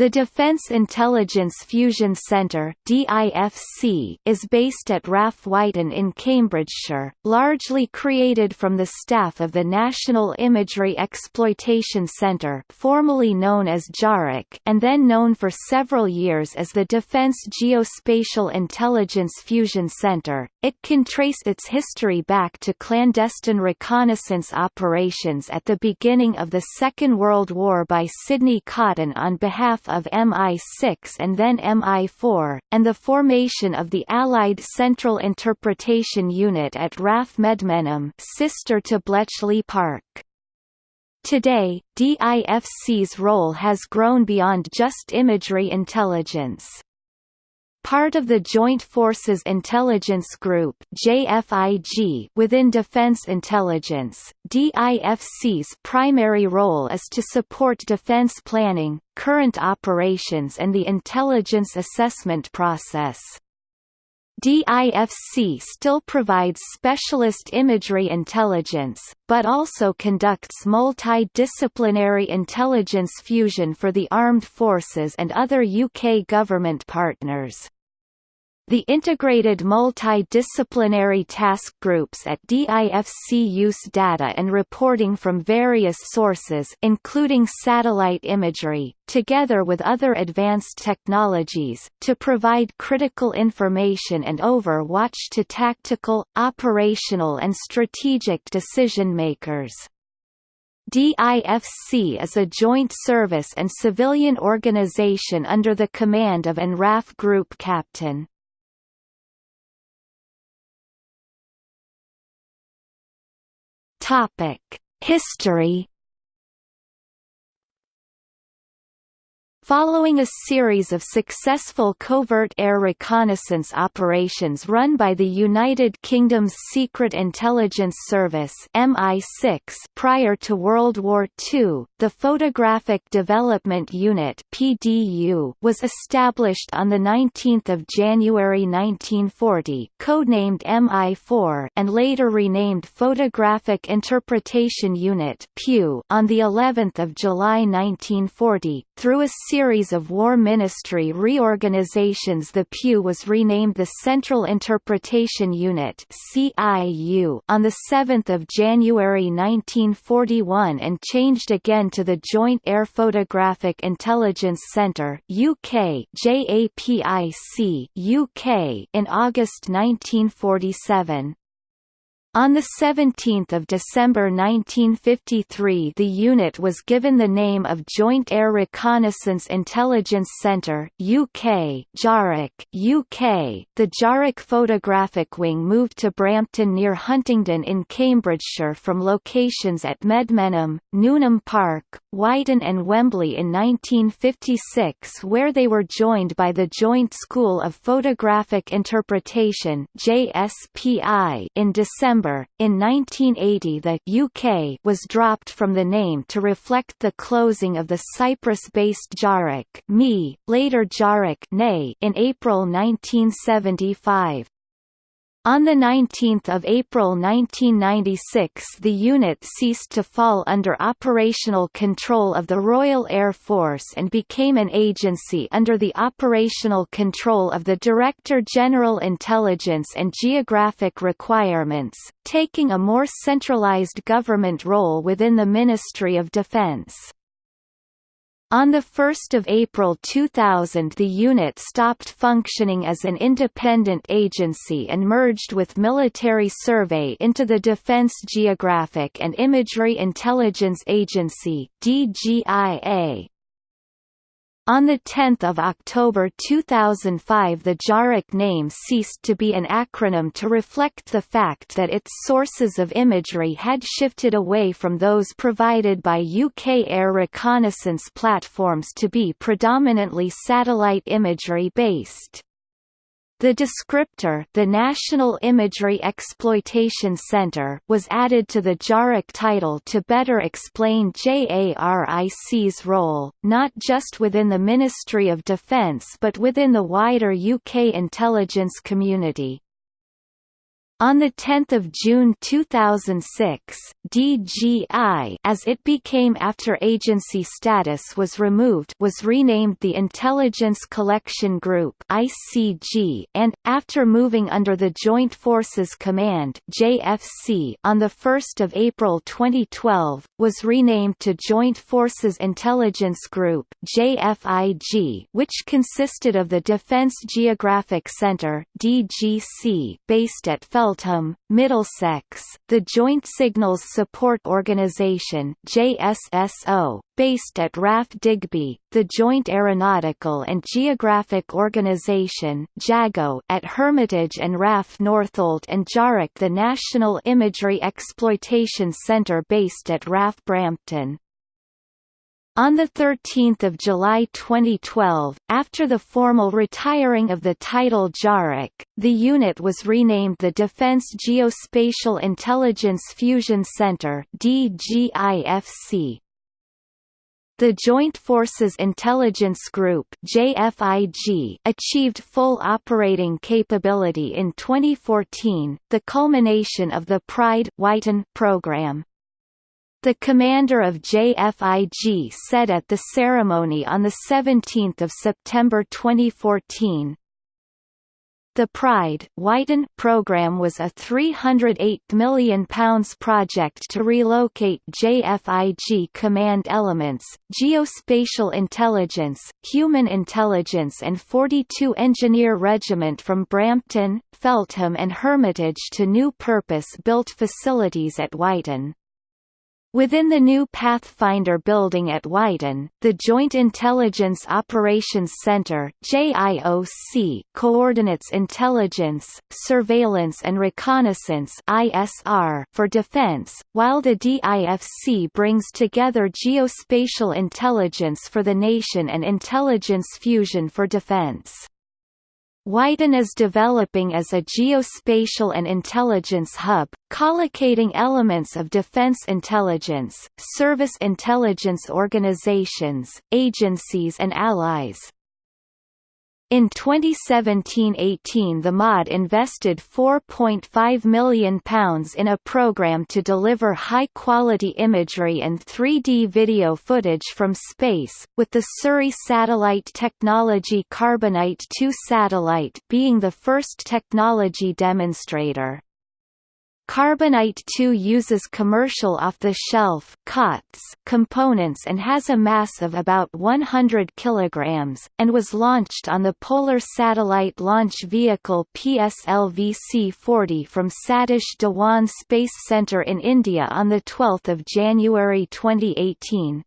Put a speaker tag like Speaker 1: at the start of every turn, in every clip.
Speaker 1: The Defence Intelligence Fusion Centre (DIFC) is based at RAF Wyton in Cambridgeshire, largely created from the staff of the National Imagery Exploitation Centre, formerly known as JARIC, and then known for several years as the Defence Geospatial Intelligence Fusion Centre. It can trace its history back to clandestine reconnaissance operations at the beginning of the Second World War by Sidney Cotton on behalf of MI6 and then MI4, and the formation of the Allied Central Interpretation Unit at RAF Medmenham sister to Bletchley Park. Today, DIFC's role has grown beyond just imagery intelligence. Part of the Joint Forces Intelligence Group JFIG within Defense Intelligence, DIFC's primary role is to support defense planning, current operations and the intelligence assessment process. DIFC still provides specialist imagery intelligence, but also conducts multidisciplinary intelligence fusion for the armed forces and other UK government partners. The integrated multidisciplinary task groups at DIFC use data and reporting from various sources including satellite imagery, together with other advanced technologies, to provide critical information and overwatch to tactical, operational and strategic decision-makers. DIFC is a joint service and civilian organization under the command of an RAF Group Captain. Topic: History Following a series of successful covert air reconnaissance operations run by the United Kingdom's Secret Intelligence Service MI6 prior to World War II, the Photographic Development Unit PDU was established on 19 January 1940 codenamed MI4 and later renamed Photographic Interpretation Unit on the 11th of July 1940, through a series of War Ministry reorganizations the PU was renamed the Central Interpretation Unit on 7 January 1941 and changed again to the Joint Air Photographic Intelligence Centre UK JAPIC UK in August 1947. On 17 December 1953 the unit was given the name of Joint Air Reconnaissance Intelligence Centre UK JARIC UK. The JARIC photographic wing moved to Brampton near Huntingdon in Cambridgeshire from locations at Medmenham, Newnham Park, Wyton and Wembley in 1956 where they were joined by the Joint School of Photographic Interpretation in December December, in 1980 the UK was dropped from the name to reflect the closing of the Cyprus-based JARIC ME, later JARIC in April 1975. On 19 April 1996 the unit ceased to fall under operational control of the Royal Air Force and became an agency under the operational control of the Director General Intelligence and Geographic Requirements, taking a more centralized government role within the Ministry of Defence. On 1 April 2000 the unit stopped functioning as an independent agency and merged with Military Survey into the Defense Geographic and Imagery Intelligence Agency DGIA. On 10 October 2005 the JARIC name ceased to be an acronym to reflect the fact that its sources of imagery had shifted away from those provided by UK air reconnaissance platforms to be predominantly satellite imagery based. The descriptor the National Imagery Exploitation Center was added to the JARIC title to better explain JARIC's role, not just within the Ministry of Defence but within the wider UK intelligence community. On 10 June 2006, DGI as it became after agency status was removed was renamed the Intelligence Collection Group ICG and, after moving under the Joint Forces Command JFC on 1 April 2012, was renamed to Joint Forces Intelligence Group JFIG which consisted of the Defense Geographic Center DGC based at Fel Middlesex, the Joint Signals Support Organisation JSSO, based at RAF Digby, the Joint Aeronautical and Geographic Organisation JAGO at Hermitage and RAF Northolt and JARIC the National Imagery Exploitation Centre based at RAF Brampton. On 13 July 2012, after the formal retiring of the title JARIC, the unit was renamed the Defense Geospatial Intelligence Fusion Center DGIFC. The Joint Forces Intelligence Group JFIG achieved full operating capability in 2014, the culmination of the Pride program. The commander of JFIG said at the ceremony on 17 September 2014, the Pride Wyton program was a £308 million project to relocate JFIG command elements, geospatial intelligence, human intelligence and 42 Engineer Regiment from Brampton, Feltham and Hermitage to new purpose-built facilities at Wyton. Within the new Pathfinder building at Wyton, the Joint Intelligence Operations Center JIOC coordinates intelligence, surveillance and reconnaissance ISR for defense, while the DIFC brings together geospatial intelligence for the nation and intelligence fusion for defense. Wyton is developing as a geospatial and intelligence hub, collocating elements of defense intelligence, service intelligence organizations, agencies and allies. In 2017–18 the MOD invested £4.5 million in a program to deliver high-quality imagery and 3D video footage from space, with the Surrey Satellite Technology Carbonite 2 satellite being the first technology demonstrator. Carbonite 2 uses commercial off-the-shelf components and has a mass of about 100 kg, and was launched on the Polar Satellite Launch Vehicle PSLV-C-40 from Satish Dhawan Space Centre in India on 12 January 2018.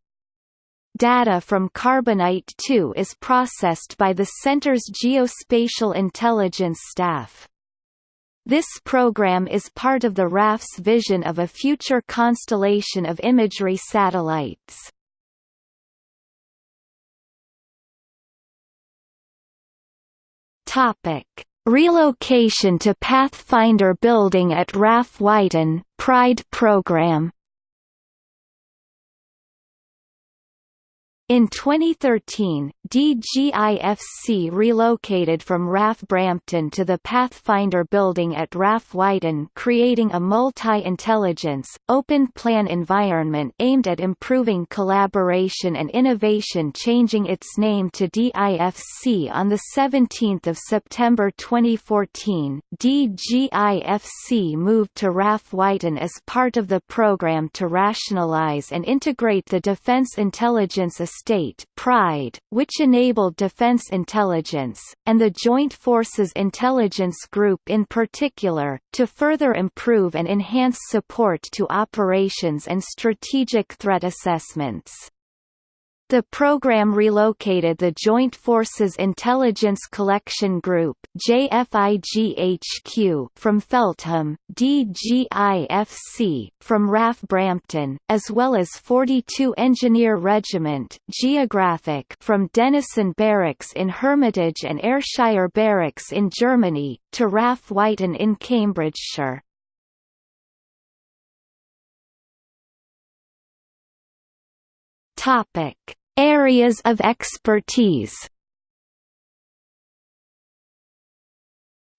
Speaker 1: Data from Carbonite 2 is processed by the center's geospatial intelligence staff. This program is part of the RAF's vision of a future constellation of imagery satellites. Topic: Relocation to Pathfinder building at RAF Wyton, Pride program In 2013, DGIFC relocated from RAF Brampton to the Pathfinder building at RAF Wyton creating a multi-intelligence, open-plan environment aimed at improving collaboration and innovation changing its name to DIFC on 17 September 2014. DGIFC moved to RAF Wyton as part of the program to rationalize and integrate the Defense Intelligence State Pride, which enabled defense intelligence, and the Joint Forces Intelligence Group in particular, to further improve and enhance support to operations and strategic threat assessments. The program relocated the Joint Forces Intelligence Collection Group from Feltham, DGIFC, from RAF Brampton, as well as 42 Engineer Regiment Geographic from Denison Barracks in Hermitage and Ayrshire Barracks in Germany, to RAF Wyton in Cambridgeshire. Topic: Areas of expertise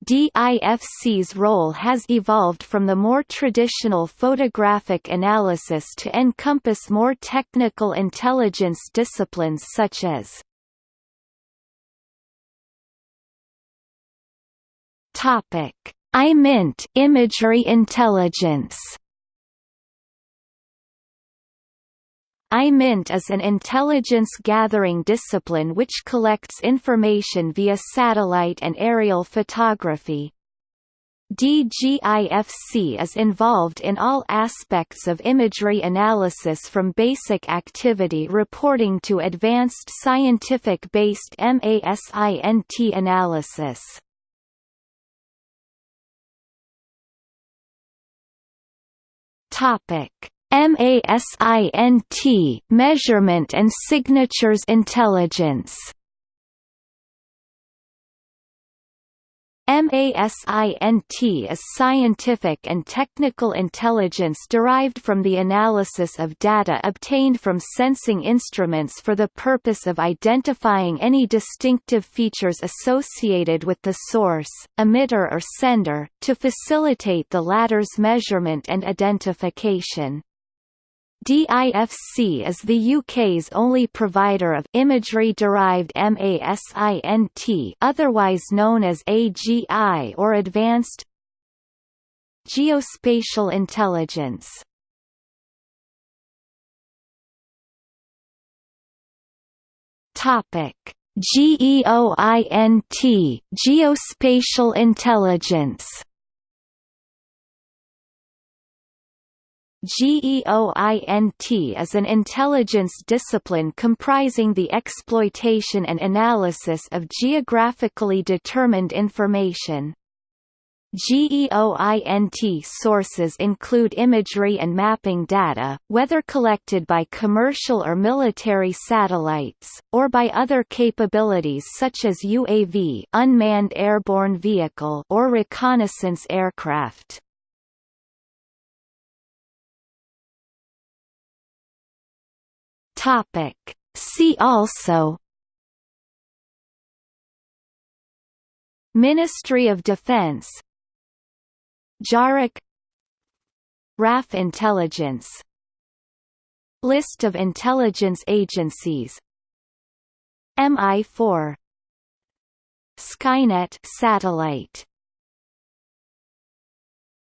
Speaker 1: DIFC's role has evolved from the more traditional photographic analysis to encompass more technical intelligence disciplines such as Topic: IMINT imagery intelligence. IMINT is an intelligence-gathering discipline which collects information via satellite and aerial photography. DGIFC is involved in all aspects of imagery analysis from basic activity reporting to advanced scientific-based MASINT analysis. Topic MASINT Measurement and Signatures Intelligence MASINT is scientific and technical intelligence derived from the analysis of data obtained from sensing instruments for the purpose of identifying any distinctive features associated with the source, emitter or sender, to facilitate the latter's measurement and identification. DIFC is the UK's only provider of imagery-derived MASINT otherwise known as AGI or Advanced Geospatial Intelligence. Topic: GEOINT Geospatial Intelligence GEOINT is an intelligence discipline comprising the exploitation and analysis of geographically determined information. GEOINT sources include imagery and mapping data, whether collected by commercial or military satellites, or by other capabilities such as UAV unmanned airborne vehicle or reconnaissance aircraft. Topic. See also Ministry of Defense JARIC RAF Intelligence List of intelligence agencies MI4 Skynet satellite